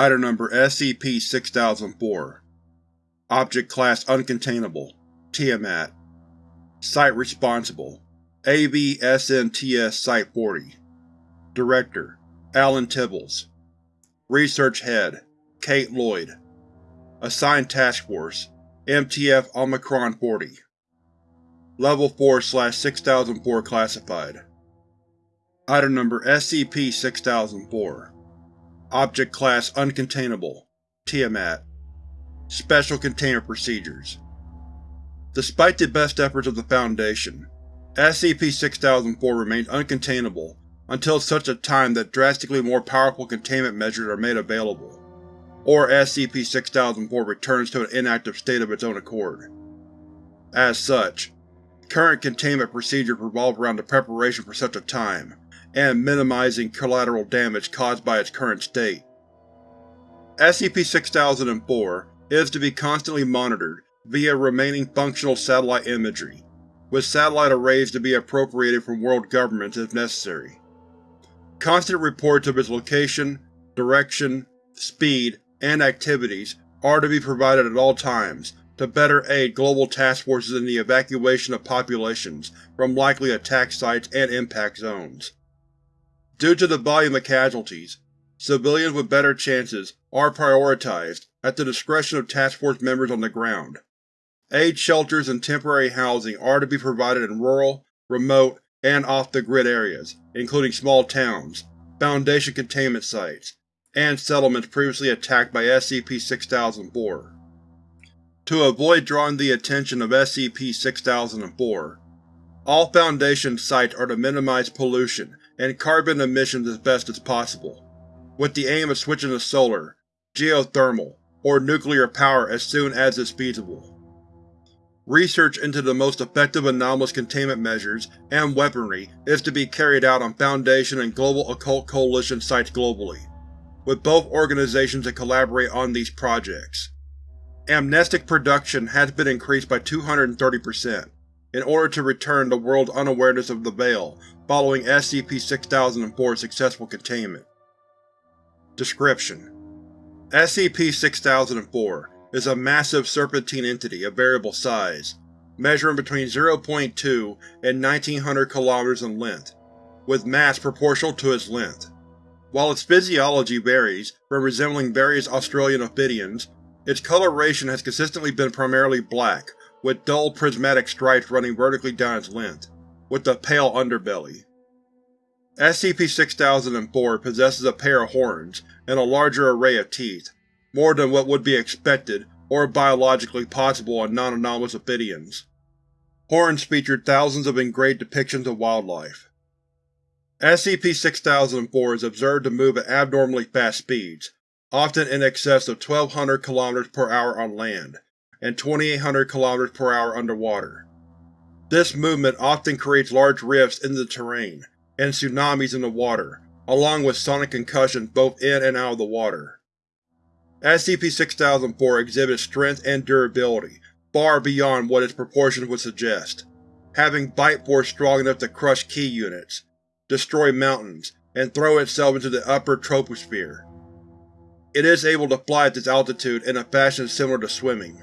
Item Number SCP-6004 Object Class Uncontainable. Tiamat. Site Responsible. AV-SNTS Site-40 Director. Alan Tibbles. Research Head. Kate Lloyd. Assigned Task Force. MTF Omicron-40 Level 4-6004 Classified. Item Number SCP-6004 Object Class Uncontainable Tiamat Special Containment Procedures Despite the best efforts of the Foundation, SCP-6004 remains uncontainable until such a time that drastically more powerful containment measures are made available, or SCP-6004 returns to an inactive state of its own accord. As such, current containment procedures revolve around the preparation for such a time, and minimizing collateral damage caused by its current state. SCP-6004 is to be constantly monitored via remaining functional satellite imagery, with satellite arrays to be appropriated from world governments if necessary. Constant reports of its location, direction, speed, and activities are to be provided at all times to better aid global task forces in the evacuation of populations from likely attack sites and impact zones. Due to the volume of casualties, civilians with better chances are prioritized at the discretion of Task Force members on the ground. Aid shelters and temporary housing are to be provided in rural, remote, and off-the-grid areas, including small towns, Foundation containment sites, and settlements previously attacked by SCP-6004. To avoid drawing the attention of SCP-6004, all Foundation sites are to minimize pollution and carbon emissions as best as possible, with the aim of switching to solar, geothermal, or nuclear power as soon as is feasible. Research into the most effective anomalous containment measures and weaponry is to be carried out on Foundation and Global Occult Coalition sites globally, with both organizations to collaborate on these projects. Amnestic production has been increased by 230%, in order to return the world's unawareness of the Veil following SCP-6004's successful containment. Description: SCP-6004 is a massive serpentine entity of variable size, measuring between 0.2 and 1900 km in length, with mass proportional to its length. While its physiology varies from resembling various Australian ophidians, its coloration has consistently been primarily black, with dull prismatic stripes running vertically down its length, with a pale underbelly. SCP-6004 possesses a pair of horns and a larger array of teeth, more than what would be expected or biologically possible on non-anomalous ophidians. Horns feature thousands of engraved depictions of wildlife. SCP-6004 is observed to move at abnormally fast speeds, often in excess of 1200 km per hour on land, and 2800 km per hour underwater. This movement often creates large rifts in the terrain, and tsunamis in the water, along with sonic concussions both in and out of the water. SCP-6004 exhibits strength and durability far beyond what its proportions would suggest, having bite force strong enough to crush key units, destroy mountains, and throw itself into the upper troposphere. It is able to fly at this altitude in a fashion similar to swimming.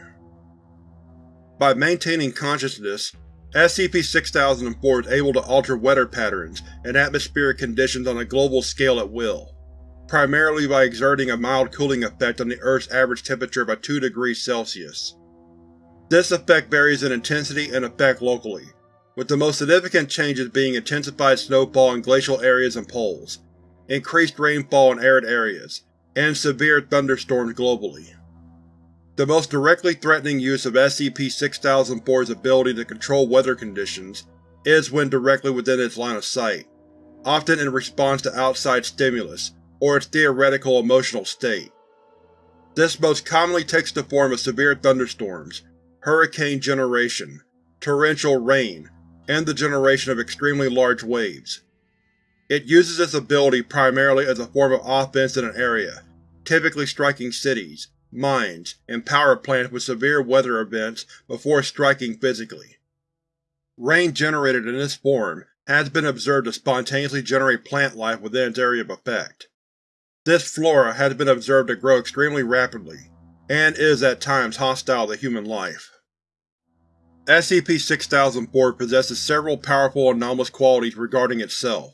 By maintaining consciousness, SCP-6004 is able to alter weather patterns and atmospheric conditions on a global scale at will, primarily by exerting a mild cooling effect on the Earth's average temperature by 2 degrees Celsius. This effect varies in intensity and effect locally, with the most significant changes being intensified snowfall in glacial areas and poles, increased rainfall in arid areas, and severe thunderstorms globally. The most directly threatening use of SCP-6004's ability to control weather conditions is when directly within its line of sight, often in response to outside stimulus or its theoretical emotional state. This most commonly takes the form of severe thunderstorms, hurricane generation, torrential rain, and the generation of extremely large waves. It uses this ability primarily as a form of offense in an area, typically striking cities, mines, and power plants with severe weather events before striking physically. Rain generated in this form has been observed to spontaneously generate plant life within its area of effect. This flora has been observed to grow extremely rapidly, and is at times hostile to human life. SCP-6004 possesses several powerful anomalous qualities regarding itself.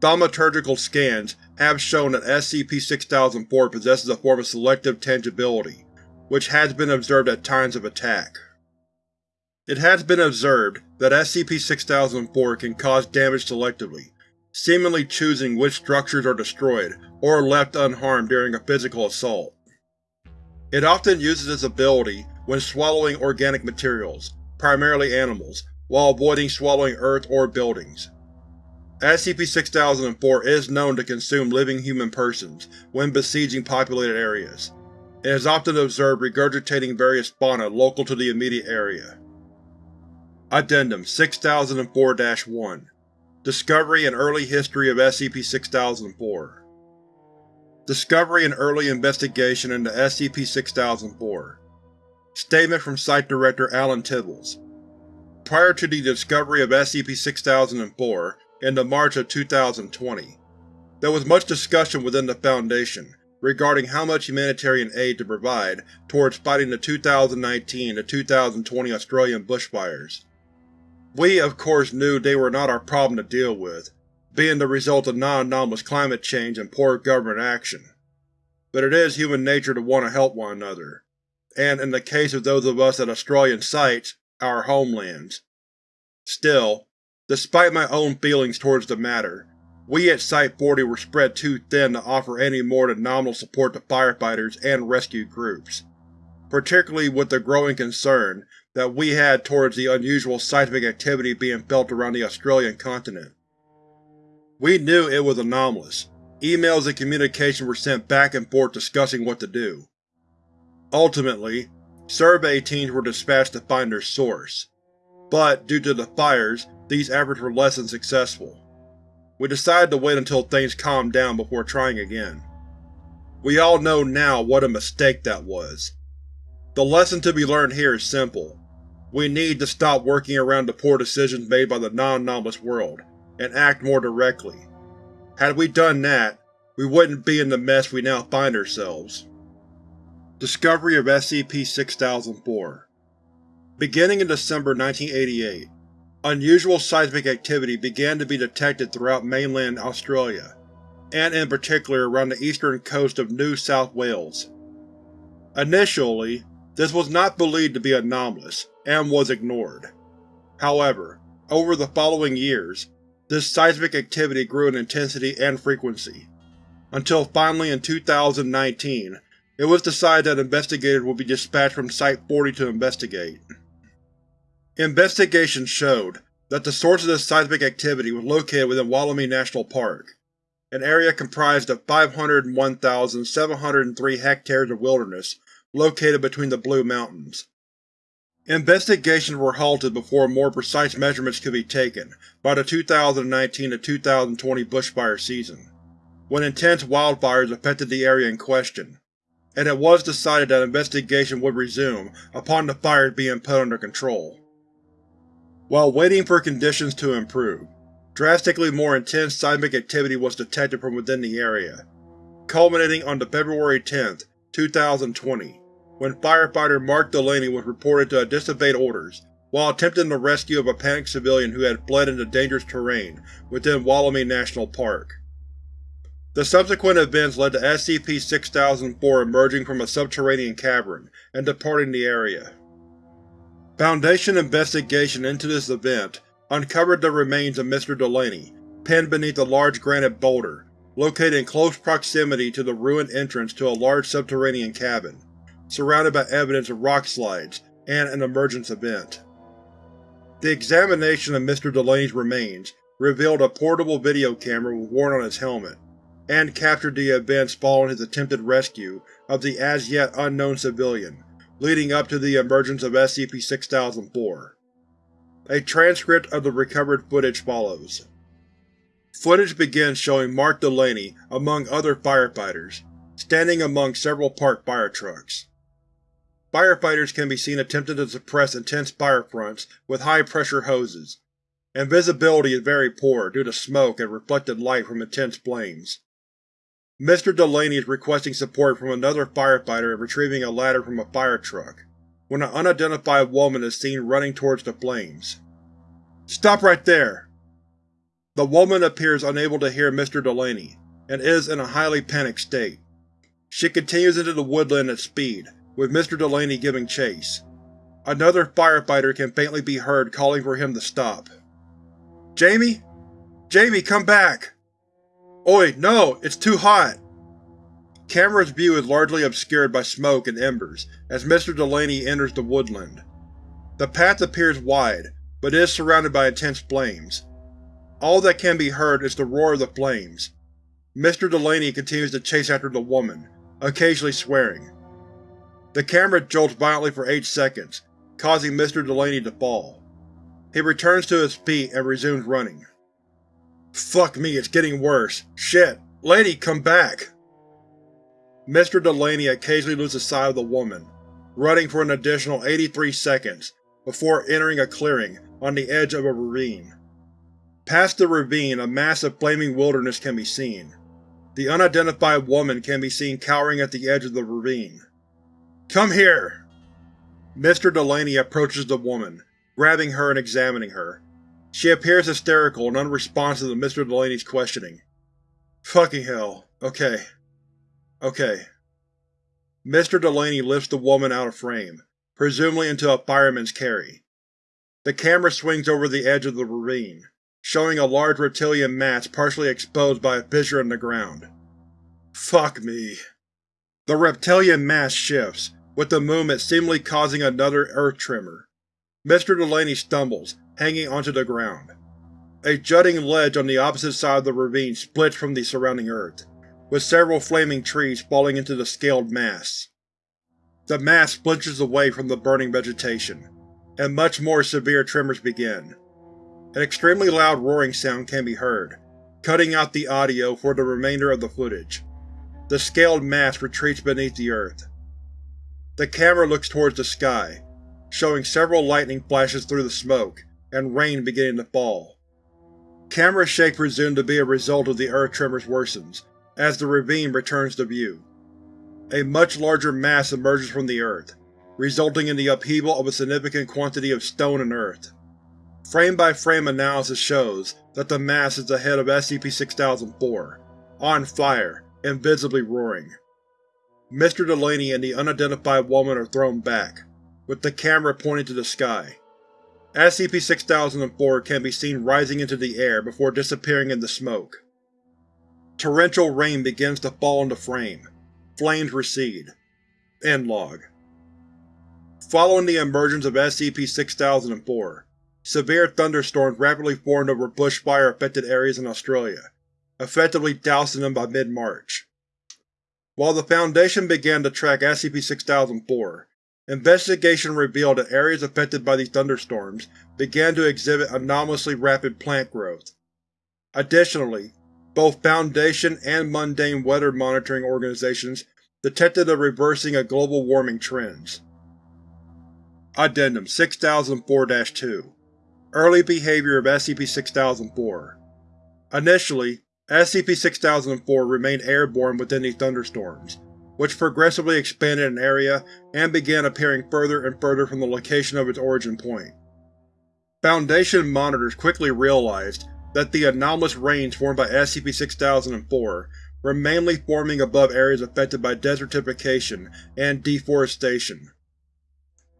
Thaumaturgical scans have shown that SCP-6004 possesses a form of selective tangibility, which has been observed at times of attack. It has been observed that SCP-6004 can cause damage selectively, seemingly choosing which structures are destroyed or left unharmed during a physical assault. It often uses this ability when swallowing organic materials, primarily animals, while avoiding swallowing earth or buildings. SCP-6004 is known to consume living human persons when besieging populated areas, and is often observed regurgitating various fauna local to the immediate area. Addendum 6004-1 Discovery and Early History of SCP-6004 Discovery and Early Investigation into SCP-6004 Statement from Site Director Alan Tibbles. Prior to the discovery of SCP-6004 in the March of 2020, there was much discussion within the Foundation regarding how much humanitarian aid to provide towards fighting the 2019-2020 Australian bushfires. We, of course, knew they were not our problem to deal with, being the result of non-anomalous climate change and poor government action. But it is human nature to want to help one another, and in the case of those of us at Australian sites, our homelands. Still, despite my own feelings towards the matter, we at Site-40 were spread too thin to offer any more than nominal support to firefighters and rescue groups, particularly with the growing concern that we had towards the unusual seismic activity being felt around the Australian continent. We knew it was anomalous. Emails and communication were sent back and forth discussing what to do. Ultimately, survey teams were dispatched to find their source, but due to the fires, these efforts were less than successful. We decided to wait until things calmed down before trying again. We all know now what a mistake that was. The lesson to be learned here is simple. We need to stop working around the poor decisions made by the non-anomalous world, and act more directly. Had we done that, we wouldn't be in the mess we now find ourselves. Discovery of SCP-6004 Beginning in December 1988, unusual seismic activity began to be detected throughout mainland Australia, and in particular around the eastern coast of New South Wales. Initially, this was not believed to be anomalous, and was ignored. However, over the following years, this seismic activity grew in intensity and frequency, until finally in 2019 it was decided that investigators would be dispatched from Site-40 to investigate. Investigations showed that the source of this seismic activity was located within Wollemi National Park, an area comprised of 501,703 hectares of wilderness located between the Blue Mountains. Investigations were halted before more precise measurements could be taken by the 2019-2020 bushfire season, when intense wildfires affected the area in question and it was decided that investigation would resume upon the fires being put under control. While waiting for conditions to improve, drastically more intense seismic activity was detected from within the area, culminating on the February 10, 2020, when firefighter Mark Delaney was reported to have disobeyed orders while attempting the rescue of a panicked civilian who had fled into dangerous terrain within Wollemi National Park. The subsequent events led to SCP-6004 emerging from a subterranean cavern and departing the area. Foundation investigation into this event uncovered the remains of Mr. Delaney, pinned beneath a large granite boulder, located in close proximity to the ruined entrance to a large subterranean cabin, surrounded by evidence of rock slides and an emergence event. The examination of Mr. Delaney's remains revealed a portable video camera worn on his helmet, and captured the events following his attempted rescue of the as-yet unknown civilian, leading up to the emergence of SCP-6004. A transcript of the recovered footage follows. Footage begins showing Mark Delaney, among other firefighters, standing among several parked fire trucks. Firefighters can be seen attempting to suppress intense fire fronts with high-pressure hoses, and visibility is very poor due to smoke and reflected light from intense flames. Mr. Delaney is requesting support from another firefighter in retrieving a ladder from a fire truck, when an unidentified woman is seen running towards the flames. Stop right there! The woman appears unable to hear Mr. Delaney, and is in a highly panicked state. She continues into the woodland at speed, with Mr. Delaney giving chase. Another firefighter can faintly be heard calling for him to stop. Jamie? Jamie, come back! Oi, no! It's too hot! Camera's view is largely obscured by smoke and embers as Mr. Delaney enters the woodland. The path appears wide, but is surrounded by intense flames. All that can be heard is the roar of the flames. Mr. Delaney continues to chase after the woman, occasionally swearing. The camera jolts violently for 8 seconds, causing Mr. Delaney to fall. He returns to his feet and resumes running. Fuck me, it's getting worse. Shit! Lady, come back! Mr. Delaney occasionally loses sight of the woman, running for an additional 83 seconds before entering a clearing on the edge of a ravine. Past the ravine, a massive flaming wilderness can be seen. The unidentified woman can be seen cowering at the edge of the ravine. Come here! Mr. Delaney approaches the woman, grabbing her and examining her. She appears hysterical and unresponsive to Mr. Delaney's questioning. Fucking hell. Okay. Okay. Mr. Delaney lifts the woman out of frame, presumably into a fireman's carry. The camera swings over the edge of the ravine, showing a large reptilian mass partially exposed by a fissure in the ground. Fuck me. The reptilian mass shifts, with the movement seemingly causing another earth tremor. Mr. Delaney stumbles, hanging onto the ground. A jutting ledge on the opposite side of the ravine splits from the surrounding earth, with several flaming trees falling into the scaled mass. The mass splinters away from the burning vegetation, and much more severe tremors begin. An extremely loud roaring sound can be heard, cutting out the audio for the remainder of the footage. The scaled mass retreats beneath the earth. The camera looks towards the sky, showing several lightning flashes through the smoke, and rain beginning to fall. Camera shake presumed to be a result of the earth tremors worsens, as the ravine returns to view. A much larger mass emerges from the earth, resulting in the upheaval of a significant quantity of stone and earth. Frame-by-frame -frame analysis shows that the mass is the head of SCP-6004, on fire invisibly roaring. Mr. Delaney and the unidentified woman are thrown back, with the camera pointing to the sky. SCP-6004 can be seen rising into the air before disappearing in the smoke. Torrential rain begins to fall into frame. Flames recede. End log. Following the emergence of SCP-6004, Severe thunderstorms rapidly formed over bushfire-affected areas in Australia, effectively dousing them by mid-March. While the Foundation began to track SCP-6004, investigation revealed that areas affected by these thunderstorms began to exhibit anomalously rapid plant growth. Additionally, both Foundation and mundane weather monitoring organizations detected a reversing of global warming trends. Addendum 6004-2 Early behavior of SCP-6004 Initially, SCP-6004 remained airborne within these thunderstorms, which progressively expanded in area and began appearing further and further from the location of its origin point. Foundation monitors quickly realized that the anomalous rains formed by SCP-6004 were mainly forming above areas affected by desertification and deforestation.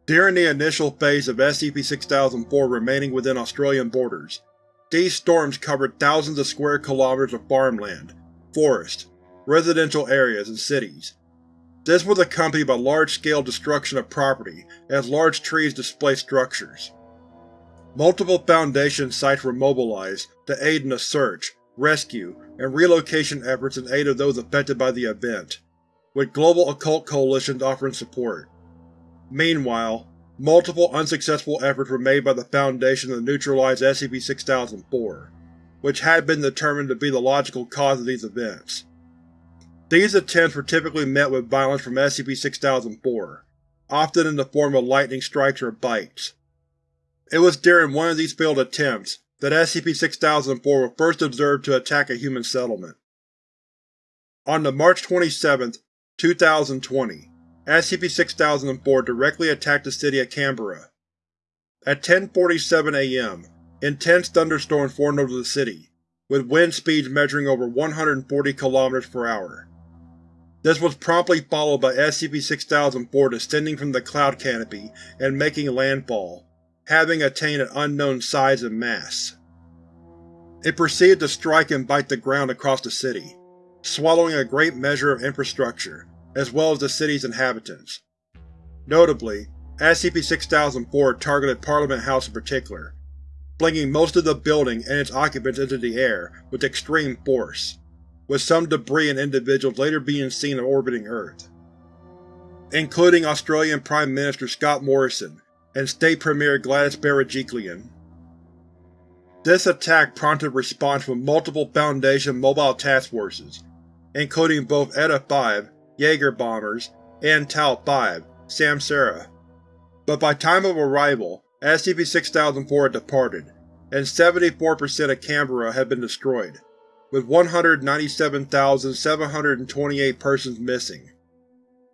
During the initial phase of SCP-6004 remaining within Australian borders, these storms covered thousands of square kilometers of farmland, forest, residential areas, and cities. This was accompanied by large-scale destruction of property as large trees displaced structures. Multiple Foundation sites were mobilized to aid in the search, rescue, and relocation efforts in aid of those affected by the event, with global occult coalitions offering support. Meanwhile, multiple unsuccessful efforts were made by the Foundation to neutralize SCP-6004, which had been determined to be the logical cause of these events. These attempts were typically met with violence from SCP-6004, often in the form of lightning strikes or bites. It was during one of these failed attempts that SCP-6004 was first observed to attack a human settlement. On the March 27, 2020, SCP-6004 directly attacked the city of Canberra. At 10.47 am, intense thunderstorms formed over the city, with wind speeds measuring over 140 km per hour. This was promptly followed by SCP-6004 descending from the cloud canopy and making landfall, having attained an unknown size and mass. It proceeded to strike and bite the ground across the city, swallowing a great measure of infrastructure, as well as the city's inhabitants. Notably, SCP-6004 targeted Parliament House in particular, flinging most of the building and its occupants into the air with extreme force, with some debris and individuals later being seen orbiting Earth, including Australian Prime Minister Scott Morrison and State Premier Gladys Berejiklian. This attack prompted response from multiple Foundation mobile task forces, including both ETA-5 Jaeger bombers and Tau-5 Samsara. But by time of arrival, SCP-6004 had departed, and 74% of Canberra had been destroyed, with 197,728 persons missing.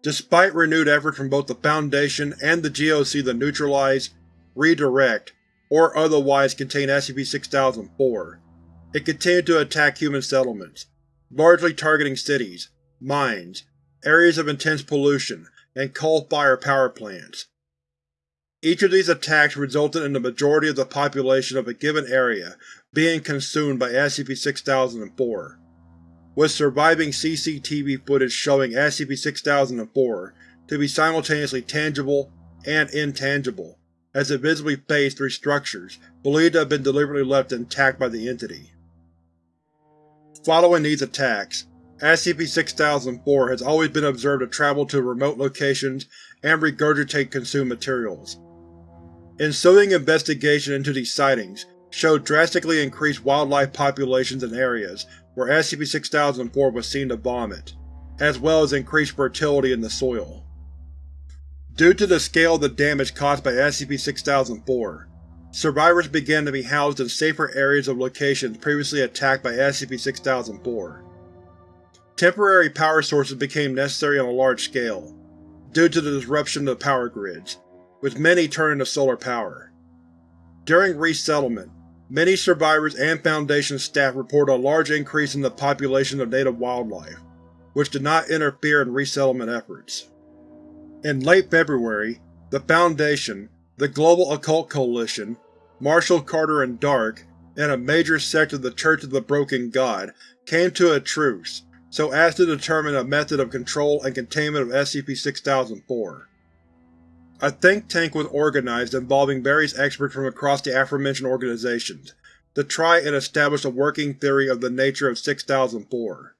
Despite renewed efforts from both the Foundation and the GOC to neutralize, redirect, or otherwise contain SCP-6004, it continued to attack human settlements, largely targeting cities, mines, areas of intense pollution, and coal-fire power plants. Each of these attacks resulted in the majority of the population of a given area being consumed by SCP-6004, with surviving CCTV footage showing SCP-6004 to be simultaneously tangible and intangible, as it visibly phased through structures believed to have been deliberately left intact by the entity. Following these attacks, SCP-6004 has always been observed to travel to remote locations and regurgitate consumed materials. Ensuing investigation into these sightings showed drastically increased wildlife populations in areas where SCP-6004 was seen to vomit, as well as increased fertility in the soil. Due to the scale of the damage caused by SCP-6004, survivors began to be housed in safer areas of locations previously attacked by SCP-6004. Temporary power sources became necessary on a large scale, due to the disruption of the power grids, with many turning to solar power. During resettlement, many survivors and Foundation staff reported a large increase in the population of native wildlife, which did not interfere in resettlement efforts. In late February, the Foundation, the Global Occult Coalition, Marshall Carter and Dark, and a major sect of the Church of the Broken God came to a truce so as to determine a method of control and containment of SCP-6004. A think tank was organized involving various experts from across the aforementioned organizations to try and establish a working theory of the nature of 6004.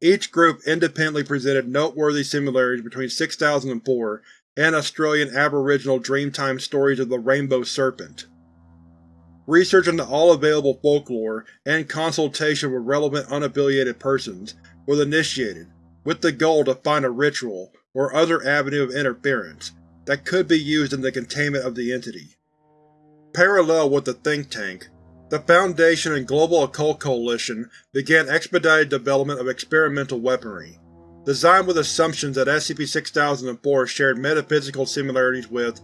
Each group independently presented noteworthy similarities between 6004 and Australian Aboriginal Dreamtime stories of the Rainbow Serpent. Research into all available folklore and consultation with relevant unaffiliated persons was initiated, with the goal to find a ritual or other avenue of interference that could be used in the containment of the entity. Parallel with the think tank, the Foundation and Global Occult Coalition began expedited development of experimental weaponry, designed with assumptions that SCP-6004 shared metaphysical similarities with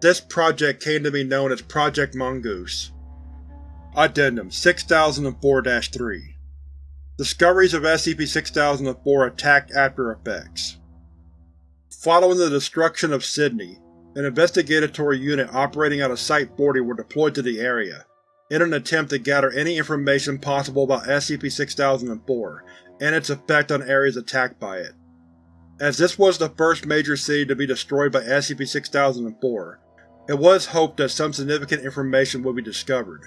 this project came to be known as Project Mongoose. Addendum 6004-3 Discoveries of SCP-6004 Attack After Effects Following the destruction of Sydney, an investigatory unit operating out of Site-40 were deployed to the area, in an attempt to gather any information possible about SCP-6004 and its effect on areas attacked by it. As this was the first major city to be destroyed by SCP-6004, it was hoped that some significant information would be discovered.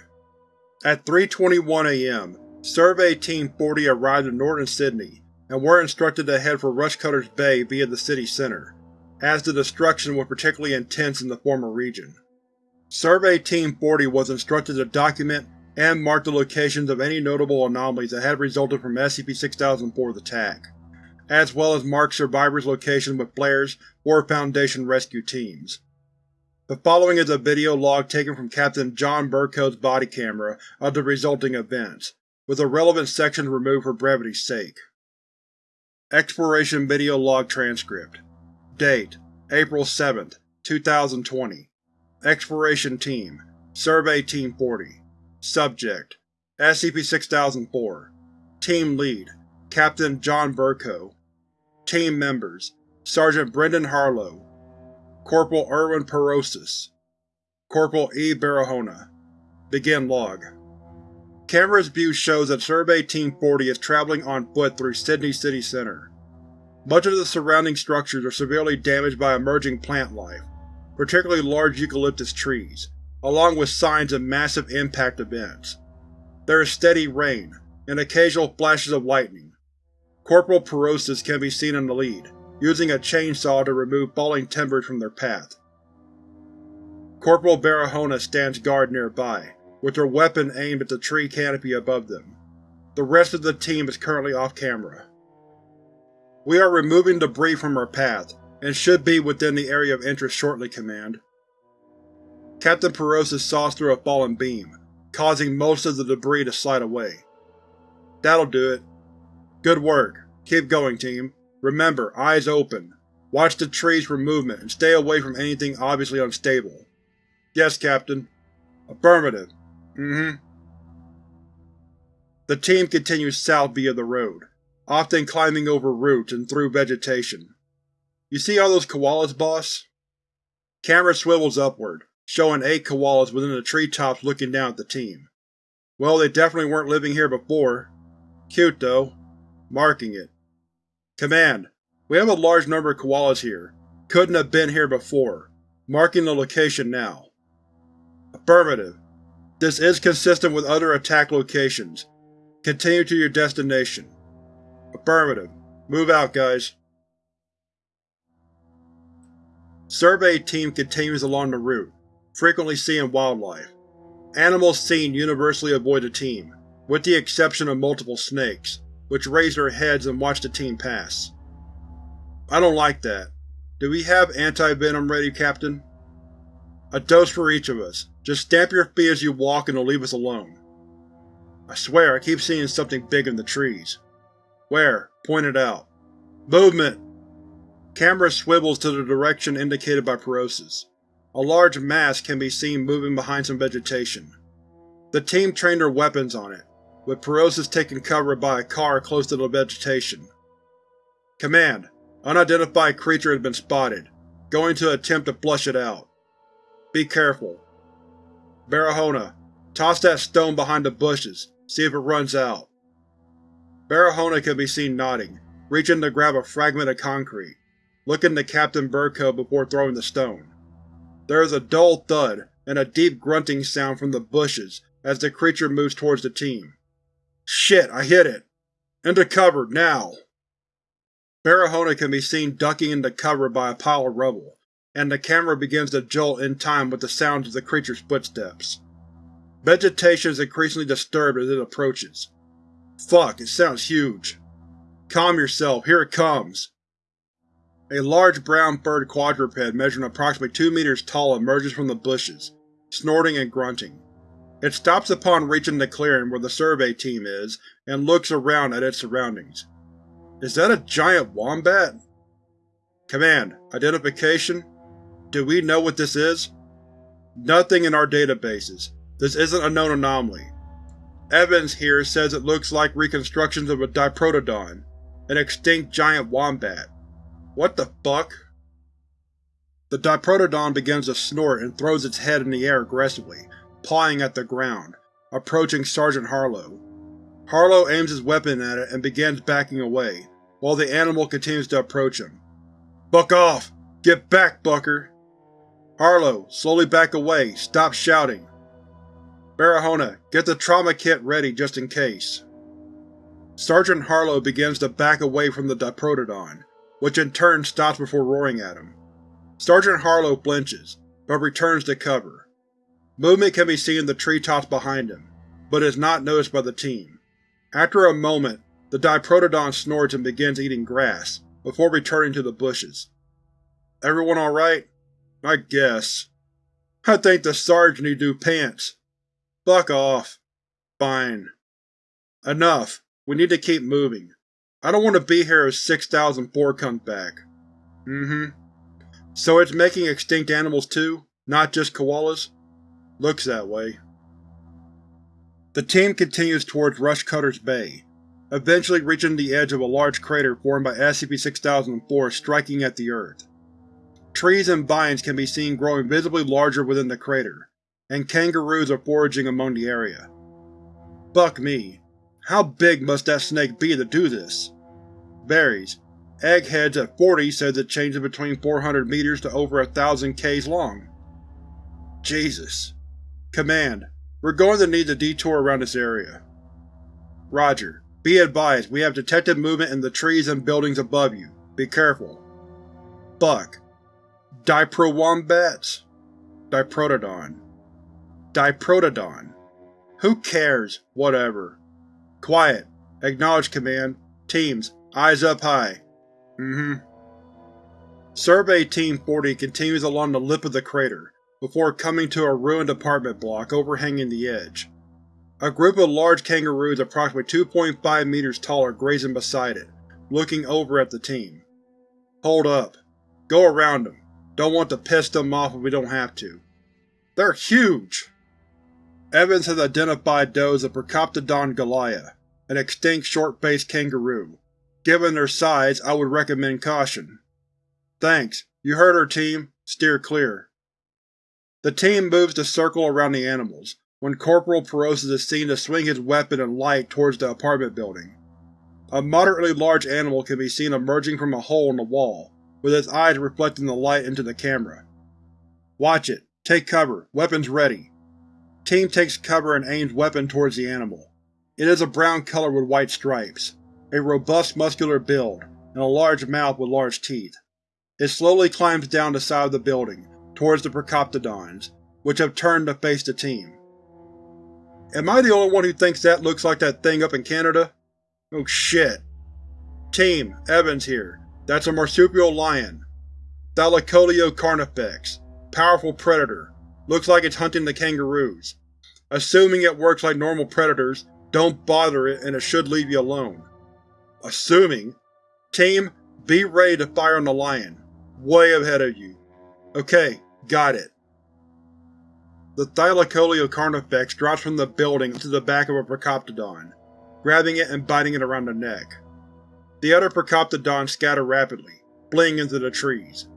At 3.21 am, Survey Team 40 arrived in northern Sydney and were instructed to head for Rushcutters Bay via the city centre, as the destruction was particularly intense in the former region. Survey Team 40 was instructed to document and mark the locations of any notable anomalies that had resulted from SCP-6004's attack, as well as mark survivors' locations with flares or Foundation rescue teams. The following is a video log taken from Captain John Burko's body camera of the resulting events, with the relevant sections removed for brevity's sake. Exploration Video Log Transcript. Date: April 7, 2020 Exploration Team Survey Team 40 Subject: SCP-6004 Team Lead: Captain John Burko. Team Members: Sergeant Brendan Harlow. Corporal Erwin Perosis. Corporal E. Barahona. Begin Log Camera's view shows that Survey Team 40 is traveling on foot through Sydney City Center. Much of the surrounding structures are severely damaged by emerging plant life, particularly large eucalyptus trees, along with signs of massive impact events. There is steady rain, and occasional flashes of lightning. Corporal Perosis can be seen in the lead, using a chainsaw to remove falling timbers from their path. Corporal Barahona stands guard nearby, with her weapon aimed at the tree canopy above them. The rest of the team is currently off-camera. We are removing debris from our path, and should be within the area of interest shortly, Command. Captain Perosis saws through a fallen beam, causing most of the debris to slide away. That'll do it. Good work. Keep going, team. Remember, eyes open. Watch the trees for movement and stay away from anything obviously unstable. Yes, Captain. Affirmative. Mm-hmm. The team continues south via the road, often climbing over roots and through vegetation. You see all those koalas, boss? Camera swivels upward, showing eight koalas within the treetops looking down at the team. Well, they definitely weren't living here before. Cute, though. Marking it. Command, we have a large number of koalas here. Couldn't have been here before. Marking the location now. Affirmative. This is consistent with other attack locations. Continue to your destination. Affirmative. Move out, guys. Survey Team continues along the route, frequently seeing wildlife. Animals seen universally avoid the team, with the exception of multiple snakes, which raise their heads and watch the team pass. I don't like that. Do we have anti-venom ready, Captain? A dose for each of us. Just stamp your feet as you walk and it'll leave us alone. I swear, I keep seeing something big in the trees. Where? Point it out. Movement! Camera swivels to the direction indicated by Perosis. A large mass can be seen moving behind some vegetation. The team trained their weapons on it, with Perosis taking cover by a car close to the vegetation. Command, unidentified creature has been spotted. Going to attempt to flush it out. Be careful. Barahona, toss that stone behind the bushes, see if it runs out. Barahona can be seen nodding, reaching to grab a fragment of concrete, looking to Captain Burko before throwing the stone. There is a dull thud and a deep grunting sound from the bushes as the creature moves towards the team. Shit, I hit it! Into cover, now! Barahona can be seen ducking into cover by a pile of rubble, and the camera begins to jolt in time with the sounds of the creature's footsteps. Vegetation is increasingly disturbed as it approaches. Fuck, it sounds huge. Calm yourself, here it comes! A large brown furred quadruped measuring approximately two meters tall emerges from the bushes, snorting and grunting. It stops upon reaching the clearing where the survey team is, and looks around at its surroundings. Is that a giant wombat? Command, identification? Do we know what this is? Nothing in our databases. This isn't a known anomaly. Evans here says it looks like reconstructions of a Diprotodon, an extinct giant wombat. What the fuck? The Diprotodon begins to snort and throws its head in the air aggressively, pawing at the ground, approaching Sergeant Harlow. Harlow aims his weapon at it and begins backing away, while the animal continues to approach him. Buck off! Get back, Bucker! Harlow, slowly back away, stop shouting. Barahona, get the trauma kit ready just in case. Sergeant Harlow begins to back away from the Diprotodon, which in turn stops before roaring at him. Sergeant Harlow flinches, but returns to cover. Movement can be seen in the treetops behind him, but is not noticed by the team. After a moment, the Diprotodon snorts and begins eating grass, before returning to the bushes. Everyone alright? I guess. I think the sergeant need new pants. Fuck off. Fine. Enough. We need to keep moving. I don't want to be here if 6004 comes back. Mm-hmm. So it's making extinct animals too, not just koalas? Looks that way. The team continues towards Rushcutter's Bay, eventually reaching the edge of a large crater formed by SCP-6004 striking at the Earth. Trees and vines can be seen growing visibly larger within the crater, and kangaroos are foraging among the area. Buck me. How big must that snake be to do this? Varies. Eggheads at 40 says it changes between 400 meters to over a thousand k's long. Jesus. Command, we're going to need to detour around this area. Roger. Be advised, we have detected movement in the trees and buildings above you. Be careful. Buck. Diprowombats? Diprotodon. Diprotodon. Who cares? Whatever. Quiet. Acknowledge command. Teams, eyes up high. Mm-hmm. Survey Team 40 continues along the lip of the crater, before coming to a ruined apartment block overhanging the edge. A group of large kangaroos approximately 2.5 meters tall are grazing beside it, looking over at the team. Hold up. Go around them. Don't want to piss them off if we don't have to. They're huge! Evans has identified those of Procoptodon goliah, an extinct short-faced kangaroo. Given their size, I would recommend caution. Thanks. You heard her, team. Steer clear. The team moves to circle around the animals, when Corporal Perosis is seen to swing his weapon and light towards the apartment building. A moderately large animal can be seen emerging from a hole in the wall, with its eyes reflecting the light into the camera. Watch it. Take cover. Weapons ready. Team takes cover and aims weapon towards the animal. It is a brown color with white stripes, a robust muscular build, and a large mouth with large teeth. It slowly climbs down the side of the building, towards the Procoptodons, which have turned to face the team. Am I the only one who thinks that looks like that thing up in Canada? Oh shit. Team, Evans here. That's a marsupial lion. Thylacoleo carnifex. Powerful predator. Looks like it's hunting the kangaroos. Assuming it works like normal predators, don't bother it and it should leave you alone. Assuming. Team, be ready to fire on the lion. Way ahead of you. Okay, got it. The Thylacoleo carnifex drops from the building to the back of a Procoptodon, grabbing it and biting it around the neck. The other Procoptodons scatter rapidly, fleeing into the trees.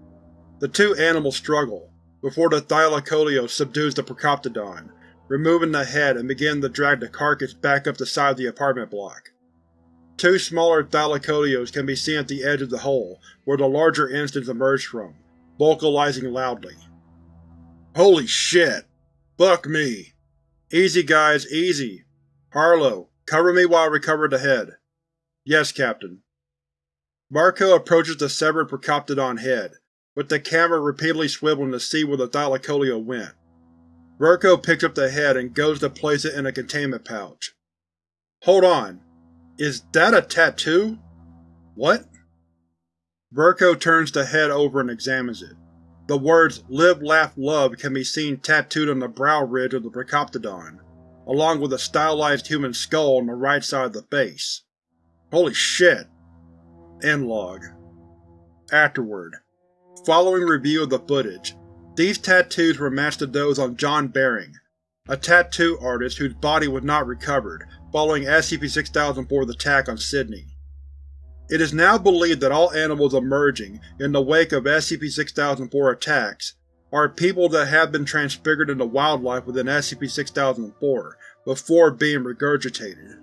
The two animals struggle, before the Thylacoleo subdues the Procoptodon, removing the head and beginning to drag the carcass back up the side of the apartment block. Two smaller Thylacoleos can be seen at the edge of the hole where the larger instance emerged from, vocalizing loudly. Holy shit! Fuck me! Easy guys, easy. Harlow, cover me while I recover the head. Yes, Captain. Burko approaches the severed Procoptodon head, with the camera repeatedly swiveling to see where the Thylacoleo went. Burko picks up the head and goes to place it in a containment pouch. Hold on. Is that a tattoo? What? Burko turns the head over and examines it. The words Live, Laugh, Love can be seen tattooed on the brow ridge of the Procoptodon, along with a stylized human skull on the right side of the face. Holy shit! End log. Afterward. Following review of the footage, these tattoos were matched to those on John Baring, a tattoo artist whose body was not recovered following SCP-6004's attack on Sydney. It is now believed that all animals emerging in the wake of SCP-6004 attacks are people that have been transfigured into wildlife within SCP-6004 before being regurgitated.